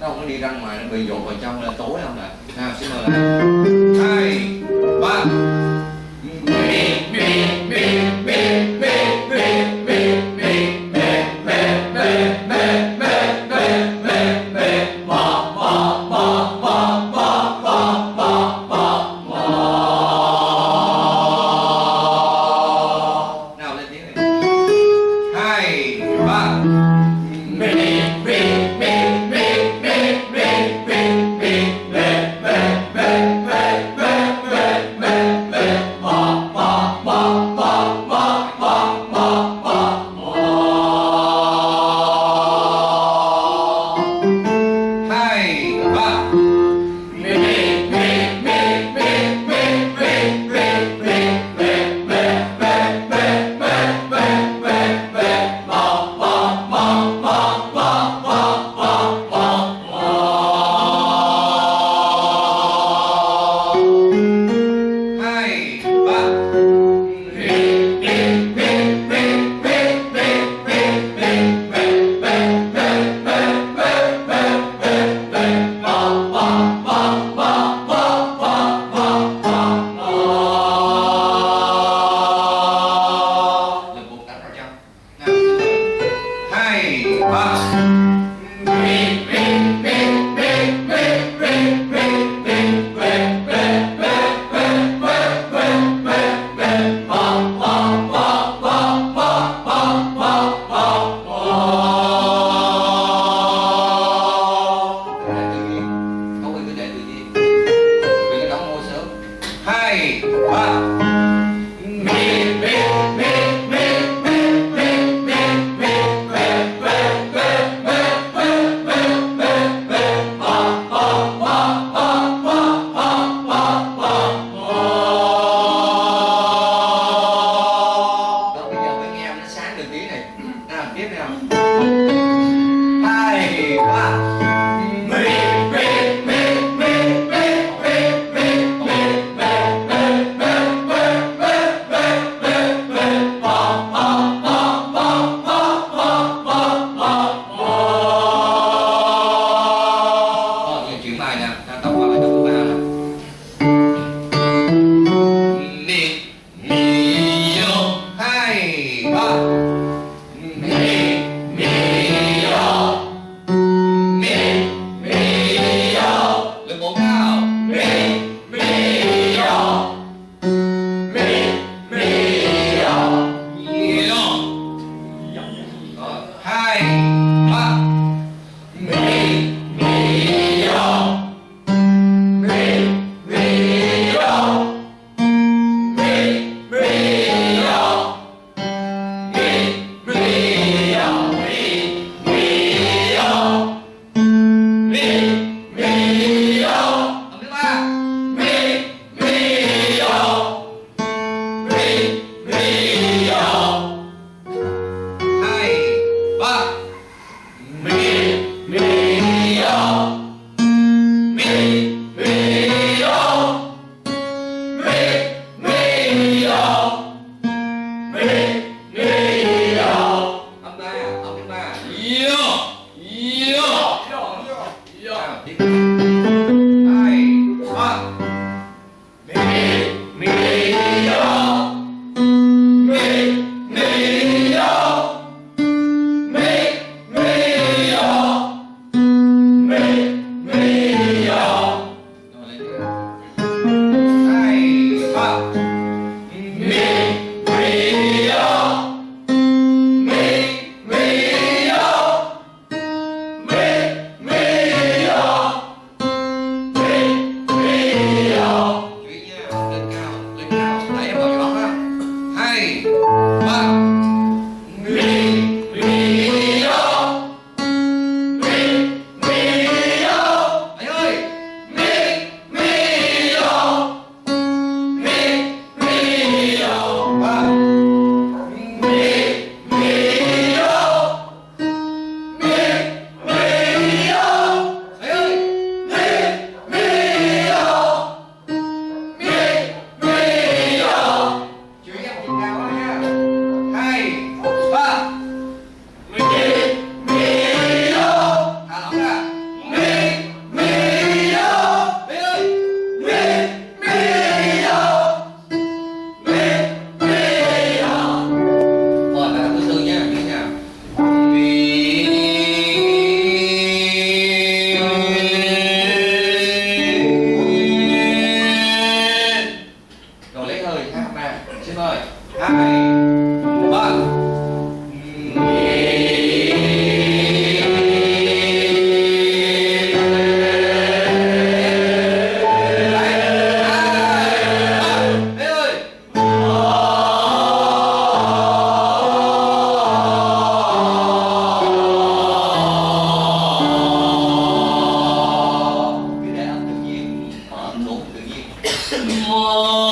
nó không có đi ra ngoài, nó bị dột vào trong là tối không ạ à. nào, xin mời lại hai, ba Oh.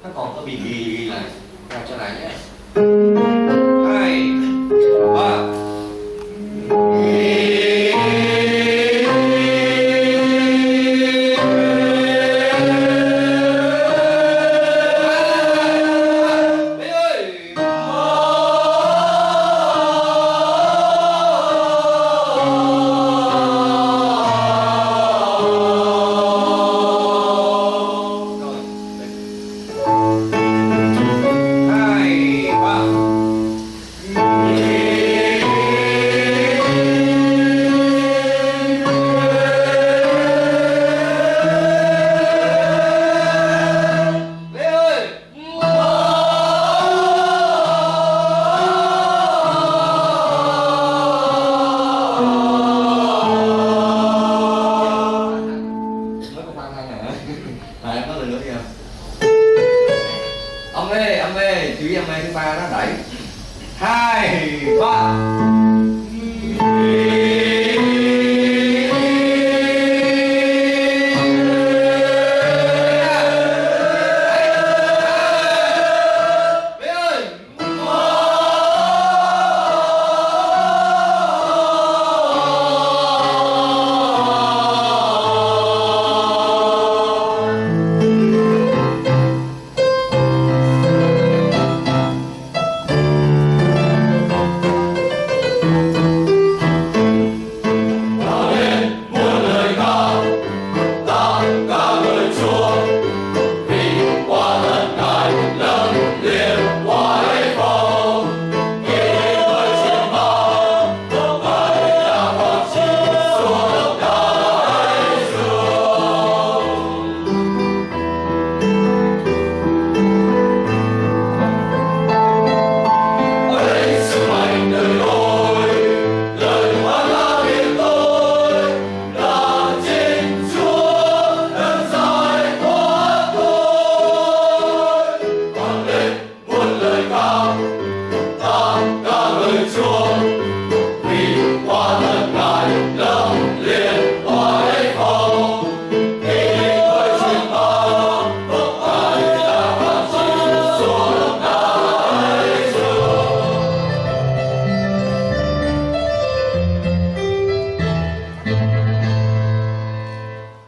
ท่านอองก็บีบีอะไรแบบจะไหนเนี่ย